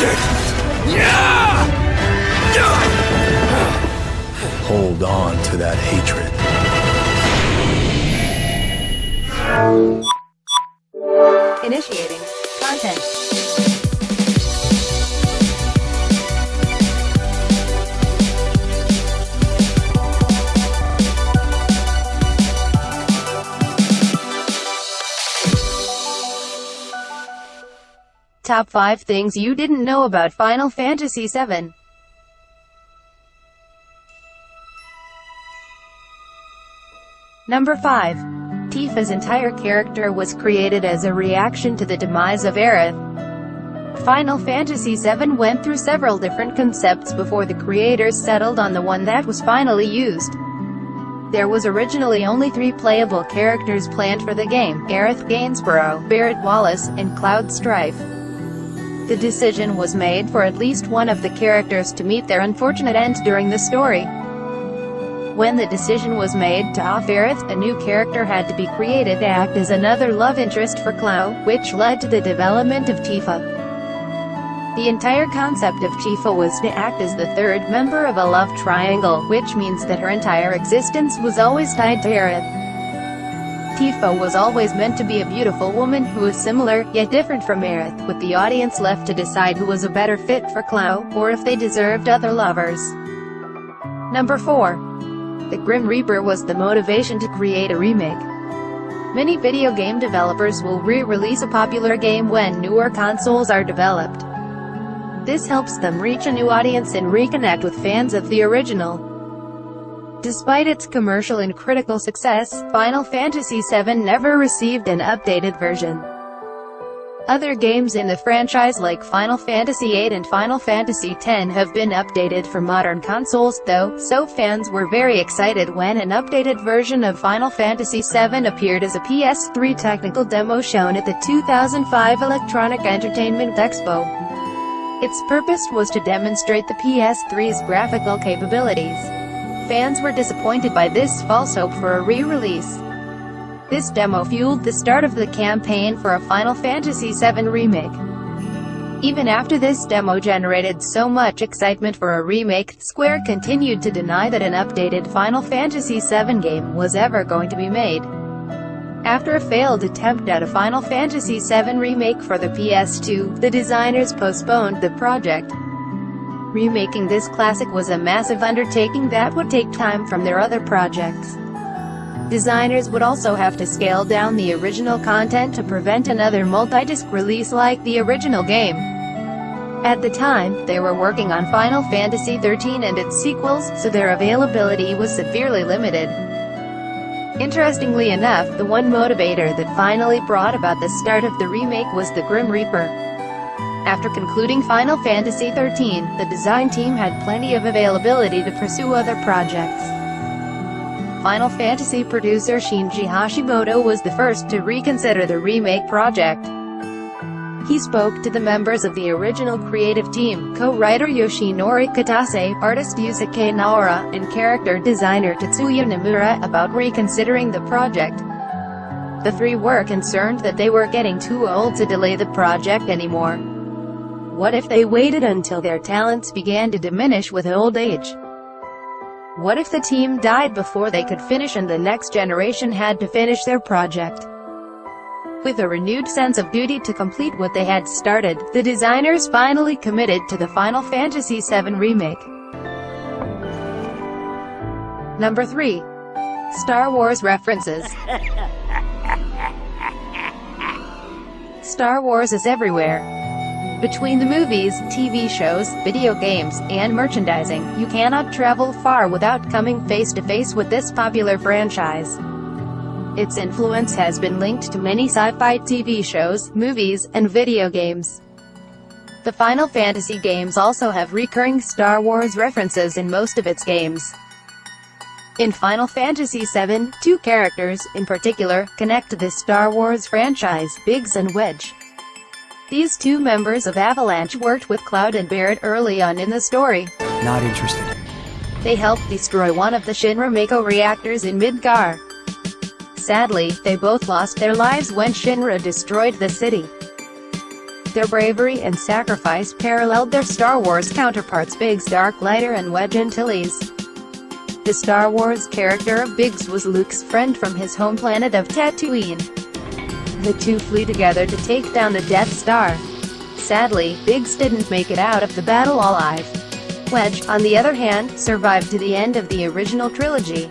It! Yeah! Hold on to that hatred. Initiating content. Top 5 things you didn't know about Final Fantasy VII. Number 5. Tifa's entire character was created as a reaction to the demise of Aerith. Final Fantasy VII went through several different concepts before the creators settled on the one that was finally used. There was originally only three playable characters planned for the game, Aerith Gainsborough, Barret Wallace, and Cloud Strife. The decision was made for at least one of the characters to meet their unfortunate end during the story. When the decision was made to off Aerith, a new character had to be created to act as another love interest for Cloud, which led to the development of Tifa. The entire concept of Tifa was to act as the third member of a love triangle, which means that her entire existence was always tied to Aerith. Tifa was always meant to be a beautiful woman who was similar, yet different from Aerith, with the audience left to decide who was a better fit for Cloud, or if they deserved other lovers. Number 4. The Grim Reaper was the motivation to create a remake. Many video game developers will re-release a popular game when newer consoles are developed. This helps them reach a new audience and reconnect with fans of the original. Despite its commercial and critical success, Final Fantasy VII never received an updated version. Other games in the franchise like Final Fantasy VIII and Final Fantasy X have been updated for modern consoles, though, so fans were very excited when an updated version of Final Fantasy VII appeared as a PS3 technical demo shown at the 2005 Electronic Entertainment Expo. Its purpose was to demonstrate the PS3's graphical capabilities. Fans were disappointed by this false hope for a re-release. This demo fueled the start of the campaign for a Final Fantasy VII remake. Even after this demo generated so much excitement for a remake, Square continued to deny that an updated Final Fantasy VII game was ever going to be made. After a failed attempt at a Final Fantasy VII remake for the PS2, the designers postponed the project. Remaking this classic was a massive undertaking that would take time from their other projects. Designers would also have to scale down the original content to prevent another multi-disc release like the original game. At the time, they were working on Final Fantasy XIII and its sequels, so their availability was severely limited. Interestingly enough, the one motivator that finally brought about the start of the remake was the Grim Reaper. After concluding Final Fantasy XIII, the design team had plenty of availability to pursue other projects. Final Fantasy producer Shinji Hashimoto was the first to reconsider the remake project. He spoke to the members of the original creative team, co-writer Yoshinori Kitase, artist Yusuke Naora, and character designer Tetsuya Nomura about reconsidering the project. The three were concerned that they were getting too old to delay the project anymore. What if they waited until their talents began to diminish with old age? What if the team died before they could finish and the next generation had to finish their project? With a renewed sense of duty to complete what they had started, the designers finally committed to the Final Fantasy VII Remake. Number 3. Star Wars references Star Wars is everywhere. Between the movies, TV shows, video games, and merchandising, you cannot travel far without coming face to face with this popular franchise. Its influence has been linked to many sci-fi TV shows, movies, and video games. The Final Fantasy games also have recurring Star Wars references in most of its games. In Final Fantasy VII, two characters, in particular, connect to the Star Wars franchise, Biggs and Wedge. These two members of Avalanche worked with Cloud and Barret early on in the story. Not interested. They helped destroy one of the Shinra Mako reactors in Midgar. Sadly, they both lost their lives when Shinra destroyed the city. their bravery and sacrifice paralleled their Star Wars counterparts Biggs Darklighter and Wedge Antilles. The Star Wars character of Biggs was Luke's friend from his home planet of Tatooine. The two flew together to take down the Death Star. Sadly, Biggs didn't make it out of the battle alive. Wedge, on the other hand, survived to the end of the original trilogy.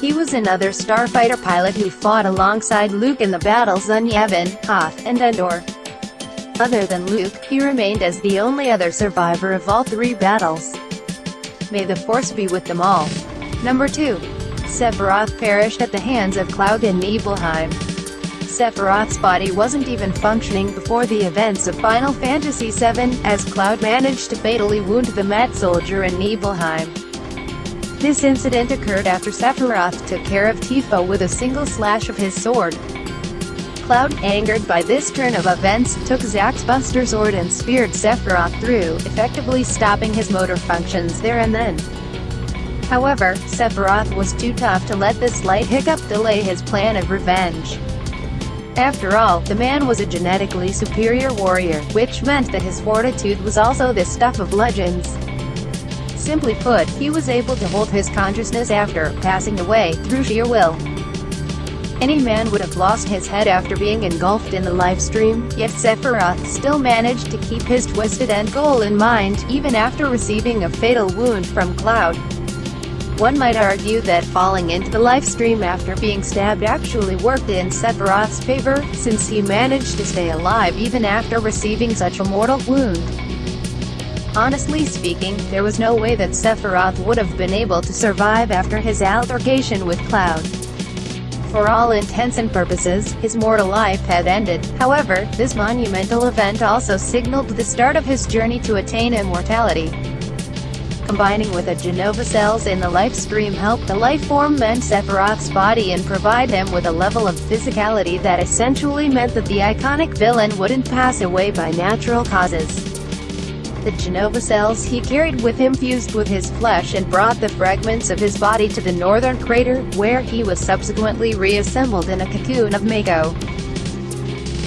He was another starfighter pilot who fought alongside Luke in the battles on Yavin, Hoth, and Endor. Other than Luke, he remained as the only other survivor of all three battles. May the Force be with them all. Number 2. Sephiroth perished at the hands of Cloud in Nibelheim. Sephiroth's body wasn't even functioning before the events of Final Fantasy VII, as Cloud managed to fatally wound the Mad soldier in Nibelheim. This incident occurred after Sephiroth took care of Tifa with a single slash of his sword. Cloud, angered by this turn of events, took Zack's Buster Sword and speared Sephiroth through, effectively stopping his motor functions there and then. However, Sephiroth was too tough to let this slight hiccup delay his plan of revenge. After all, the man was a genetically superior warrior, which meant that his fortitude was also the stuff of legends. Simply put, he was able to hold his consciousness after passing away, through sheer will. Any man would have lost his head after being engulfed in the Lifestream, yet Sephiroth still managed to keep his twisted end goal in mind, even after receiving a fatal wound from Cloud. One might argue that falling into the Lifestream after being stabbed actually worked in Sephiroth's favor, since he managed to stay alive even after receiving such a mortal wound. Honestly speaking, there was no way that Sephiroth would have been able to survive after his altercation with Cloud. For all intents and purposes, his mortal life had ended, however, this monumental event also signaled the start of his journey to attain immortality. Combining with the Jenova cells in the life stream helped the life form mend Sephiroth's body and provide him with a level of physicality that essentially meant that the iconic villain wouldn't pass away by natural causes. The Jenova cells he carried with him fused with his flesh and brought the fragments of his body to the northern crater, where he was subsequently reassembled in a cocoon of Mako.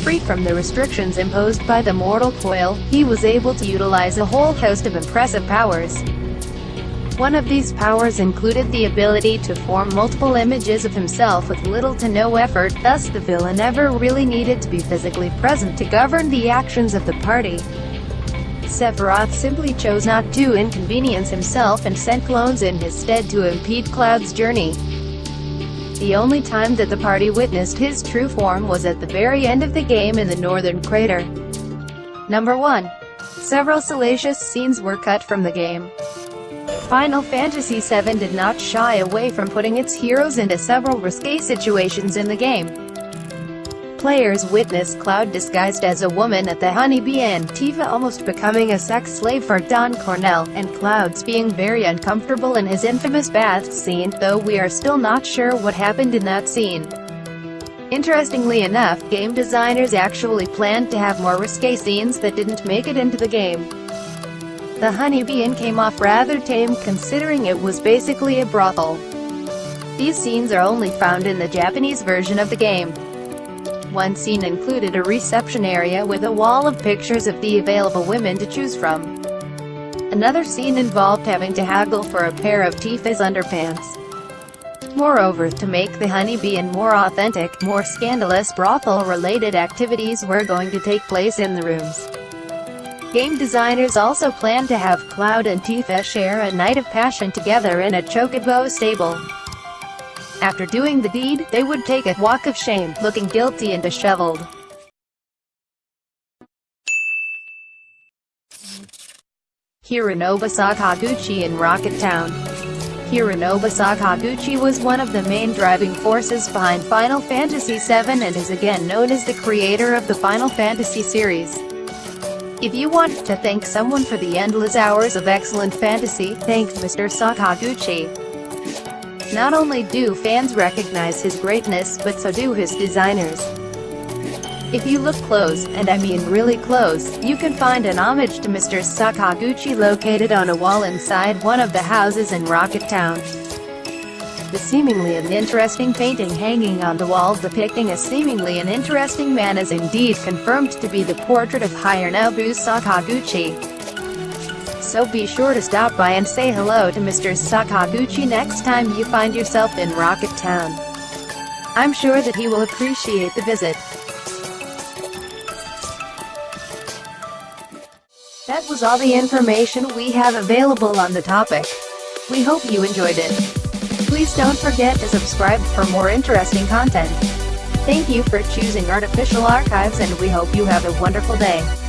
Free from the restrictions imposed by the mortal coil, he was able to utilize a whole host of impressive powers. One of these powers included the ability to form multiple images of himself with little to no effort, thus the villain never really needed to be physically present to govern the actions of the party. Sephiroth simply chose not to inconvenience himself and sent clones in his stead to impede Cloud's journey. The only time that the party witnessed his true form was at the very end of the game in the northern crater. Number 1. Several salacious scenes were cut from the game. Final Fantasy VII did not shy away from putting its heroes into several risque situations in the game. Players witness Cloud disguised as a woman at the Honeybee and Tifa almost becoming a sex slave for Don Corneo, and Clouds being very uncomfortable in his infamous bath scene, though we are still not sure what happened in that scene. Interestingly enough, game designers actually planned to have more risque scenes that didn't make it into the game. The Honeybee Inn came off rather tame considering it was basically a brothel. These scenes are only found in the Japanese version of the game. One scene included a reception area with a wall of pictures of the available women to choose from. Another scene involved having to haggle for a pair of Tifa's underpants. Moreover, to make the Honeybee Inn more authentic, more scandalous brothel-related activities were going to take place in the rooms. Game designers also plan to have Cloud and Tifa share a night of passion together in a chocobo stable. After doing the deed, they would take a walk of shame, looking guilty and disheveled. Hironobu Sakaguchi in Rocket Town Hironobu Sakaguchi was one of the main driving forces behind Final Fantasy VII and is again known as the creator of the Final Fantasy series. If you want to thank someone for the endless hours of excellent fantasy, thank Mr. Sakaguchi. Not only do fans recognize his greatness, but so do his designers. If you look close, and I mean really close, you can find an homage to Mr. Sakaguchi located on a wall inside one of the houses in Rocket Town. The seemingly uninteresting painting hanging on the wall depicting a seemingly uninteresting man is indeed confirmed to be the portrait of Hironobu Sakaguchi. So be sure to stop by and say hello to Mr. Sakaguchi next time you find yourself in Rocket Town. I'm sure that he will appreciate the visit. That was all the information we have available on the topic. We hope you enjoyed it. Please don't forget to subscribe for more interesting content. Thank you for choosing Artificial Archives and we hope you have a wonderful day.